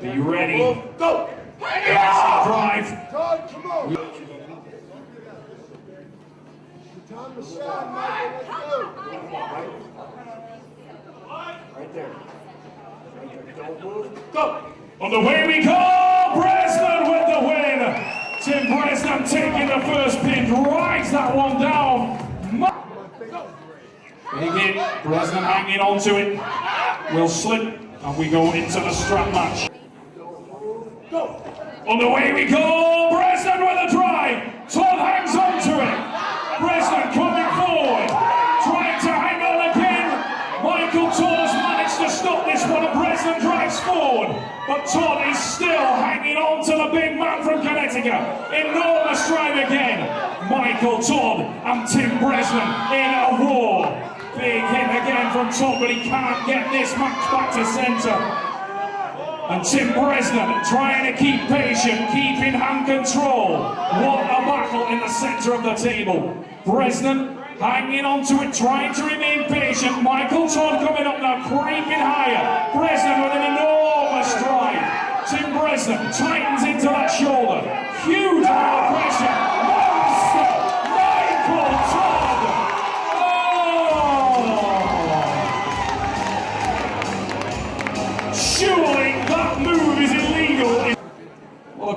Be ready. Go! Drive. Todd, come on! Time to shine, Michael. Let's go. Right there. Don't move. Go! On the way we go, Bresnan with the win. Tim Bresnan taking the first pin, drives that one down. Big hit, Bresnan hanging on to it. Will slip, and we go into the strap match. Go! On the way we go, Bresnan with a drive. Todd hangs on to it. Bresnan coming forward, trying to hang on again. Michael Todd managed to stop this one, and Bresnan drives forward. But Todd is still hanging on to the big man from Connecticut. Enormous drive again. Michael Todd and Tim Bresnan in a. Big hit again from top, but he can't get this match back to centre. And Tim Bresnan trying to keep patient, keep in hand control. What a battle in the centre of the table. Bresnan hanging on to it, trying to remain patient. Michael Todd coming up now, creeping higher. Bresnan with an enormous drive. Tim Bresnan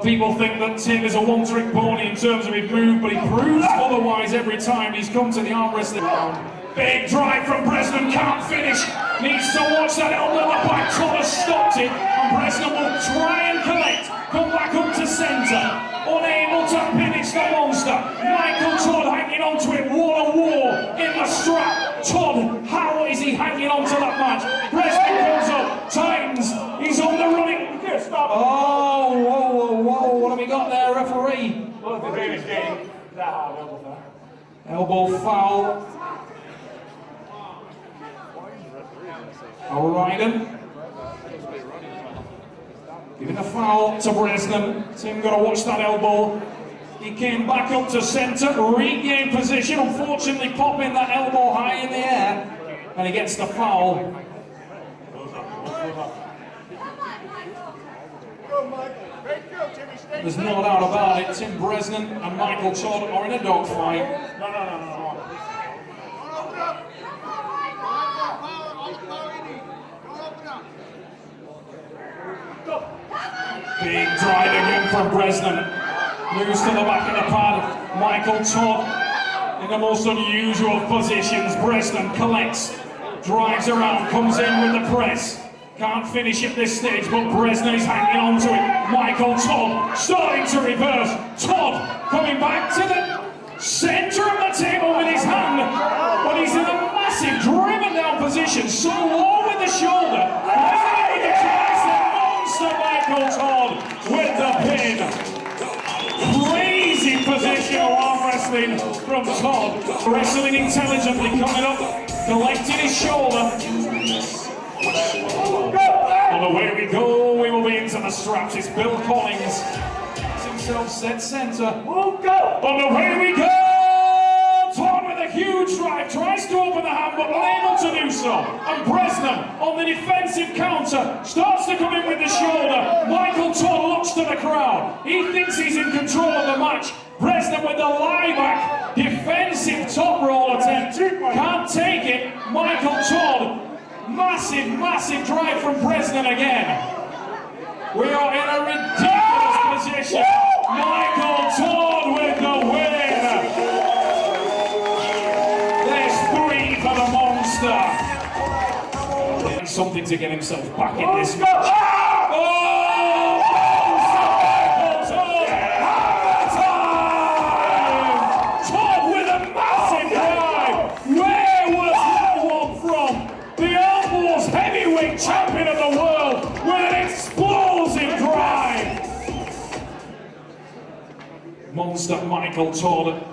people think that Tim is a one-trick pony in terms of his move, but he proves otherwise every time he's come to the arm wrestling round. Big drive from Bresnan, can't finish. Needs to watch that elbow. The back top has stopped it, and Bresnan will try and collect. Come back up to centre. Unable to finish the monster. Michael Todd hanging on to it. What a war in the strap. Todd, how is he hanging on to that match? Bresnan comes up, tightens. He's on the running. Oh, whoa, whoa, whoa. What have we got there, referee? Look, the Davis game. That hard elbow there. Elbow foul. O'Reilly. Giving a foul to Bresnan. Tim got to watch that elbow. He came back up to centre, regained position, unfortunately popping that elbow high in the air, and he gets the foul. There's no doubt about it. Tim Bresnan and Michael Todd are in a dogfight. No, no, no, no! Big drive again from Bresnan. Moves to the back of the pad. Michael Todd in the most unusual positions. Bresnan collects, drives around, comes in with the press. Can't finish at this stage, but Bresnan is hanging on to it. Michael Todd starting to reverse. Todd coming back to the centre of the table with his hand, but he's in a massive driven down position, so low with the shoulder. Bresnan with the monster Michael Todd with the pin. Crazy positional arm wrestling from Todd. Wrestling intelligently, coming up, collecting his shoulder. On the way we go, we will be into the straps. It's Bill Collins. Has himself set centre. On the way we go! Todd with a huge drive, tries to open the hand, but unable to do so. And Bresnan on the defensive counter starts to come in with the shoulder. Michael Todd looks to the crowd. He thinks he's in control of the match. Bresnan with the lie back, defensive top roll attempt. Can't take it. Michael Todd, massive, drive from Bresnan again. We are in a ridiculous position. Michael Todd with the win. There's three for the monster. Something to get himself back in this match. Monster Michael Todd.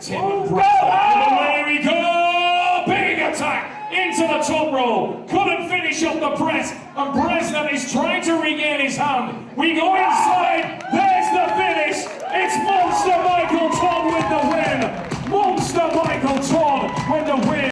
Tim oh, Bresnan. Away we go! Big attack into the top roll. Couldn't finish up the press. And Bresnan is trying to regain his hand. We go inside.